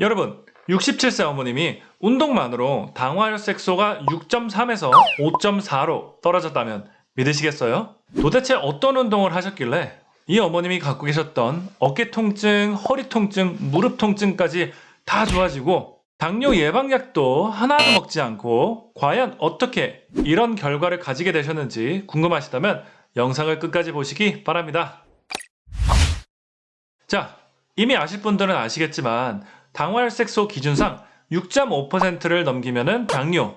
여러분 67세 어머님이 운동만으로 당화혈색소가 6.3에서 5.4로 떨어졌다면 믿으시겠어요? 도대체 어떤 운동을 하셨길래 이 어머님이 갖고 계셨던 어깨 통증, 허리 통증, 무릎 통증까지 다 좋아지고 당뇨 예방약도 하나도 먹지 않고 과연 어떻게 이런 결과를 가지게 되셨는지 궁금하시다면 영상을 끝까지 보시기 바랍니다. 자, 이미 아실 분들은 아시겠지만 당화혈색소 기준상 6.5%를 넘기면 은 당뇨,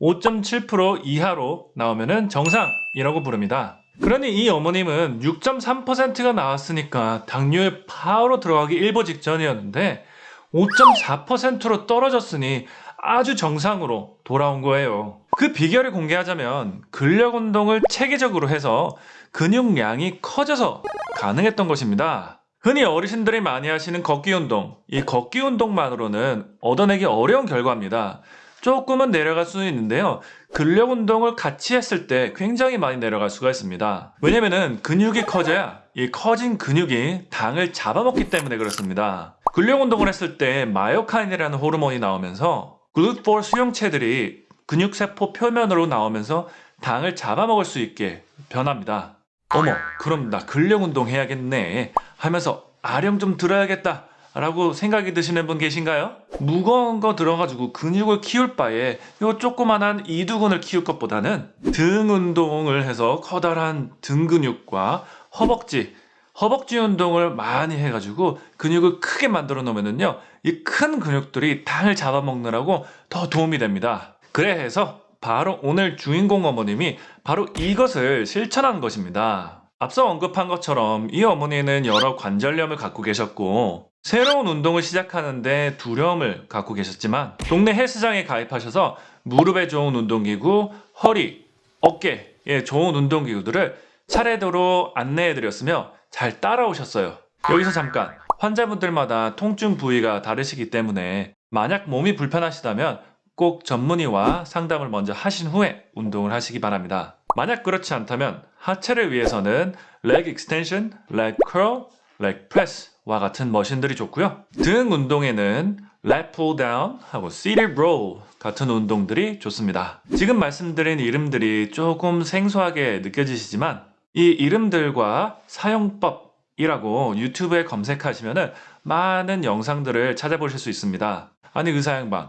5.7% 이하로 나오면 은 정상이라고 부릅니다. 그러니 이 어머님은 6.3%가 나왔으니까 당뇨에 바로 들어가기 일보 직전이었는데 5.4%로 떨어졌으니 아주 정상으로 돌아온 거예요. 그 비결을 공개하자면 근력 운동을 체계적으로 해서 근육량이 커져서 가능했던 것입니다. 흔히 어르신들이 많이 하시는 걷기 운동, 이 걷기 운동만으로는 얻어내기 어려운 결과입니다. 조금은 내려갈 수는 있는데요. 근력 운동을 같이 했을 때 굉장히 많이 내려갈 수가 있습니다. 왜냐면은 근육이 커져야 이 커진 근육이 당을 잡아먹기 때문에 그렇습니다. 근력 운동을 했을 때 마요카인이라는 호르몬이 나오면서 글루포 수용체들이 근육세포 표면으로 나오면서 당을 잡아먹을 수 있게 변합니다. 어머, 그럼 나 근력 운동 해야겠네 하면서 아령 좀 들어야겠다 라고 생각이 드시는 분 계신가요? 무거운 거 들어가지고 근육을 키울 바에 요 조그만한 이두근을 키울 것보다는 등 운동을 해서 커다란 등 근육과 허벅지 허벅지 운동을 많이 해가지고 근육을 크게 만들어 놓으면요 이 큰 근육들이 당을 잡아먹느라고 더 도움이 됩니다 그래서 바로 오늘 주인공 어머님이 바로 이것을 실천한 것입니다 앞서 언급한 것처럼 이 어머니는 여러 관절염을 갖고 계셨고 새로운 운동을 시작하는데 두려움을 갖고 계셨지만 동네 헬스장에 가입하셔서 무릎에 좋은 운동기구, 허리, 어깨에 좋은 운동기구들을 차례대로 안내해드렸으며 잘 따라오셨어요. 여기서 잠깐 환자분들마다 통증 부위가 다르시기 때문에 만약 몸이 불편하시다면 꼭 전문의와 상담을 먼저 하신 후에 운동을 하시기 바랍니다. 만약 그렇지 않다면 하체를 위해서는 leg extension, leg curl, leg press와 같은 머신들이 좋고요. 등 운동에는 lat pull down 하고 seated row 같은 운동들이 좋습니다. 지금 말씀드린 이름들이 조금 생소하게 느껴지시지만 이 이름들과 사용법이라고 유튜브에 검색하시면 많은 영상들을 찾아보실 수 있습니다. 아니 의사 양반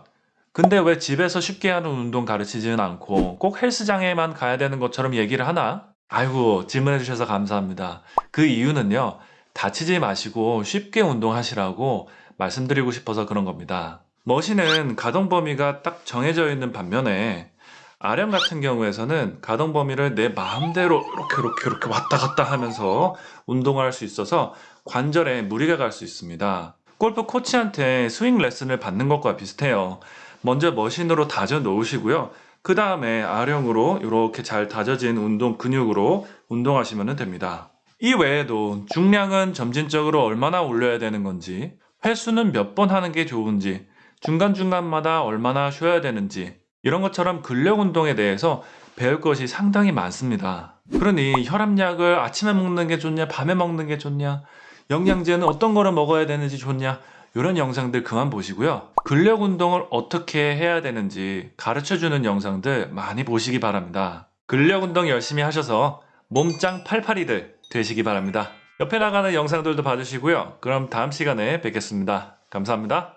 근데 왜 집에서 쉽게 하는 운동 가르치지는 않고 꼭 헬스장에만 가야 되는 것처럼 얘기를 하나? 아이고 질문해 주셔서 감사합니다. 그 이유는요. 다치지 마시고 쉽게 운동하시라고 말씀드리고 싶어서 그런 겁니다. 머신은 가동 범위가 딱 정해져 있는 반면에 아령 같은 경우에서는 가동 범위를 내 마음대로 이렇게 이렇게 이렇게 왔다 갔다 하면서 운동을 할 수 있어서 관절에 무리가 갈 수 있습니다. 골프 코치한테 스윙 레슨을 받는 것과 비슷해요. 먼저 머신으로 다져 놓으시고요. 그 다음에 아령으로 이렇게 잘 다져진 운동 근육으로 운동하시면 됩니다. 이 외에도 중량은 점진적으로 얼마나 올려야 되는 건지 횟수는 몇 번 하는 게 좋은지 중간중간마다 얼마나 쉬어야 되는지 이런 것처럼 근력 운동에 대해서 배울 것이 상당히 많습니다. 그러니 혈압약을 아침에 먹는 게 좋냐 밤에 먹는 게 좋냐 영양제는 어떤 거를 먹어야 되는지 좋냐 이런 영상들 그만 보시고요. 근력 운동을 어떻게 해야 되는지 가르쳐주는 영상들 많이 보시기 바랍니다. 근력 운동 열심히 하셔서 몸짱 팔팔이들 되시기 바랍니다. 옆에 나가는 영상들도 봐주시고요. 그럼 다음 시간에 뵙겠습니다. 감사합니다.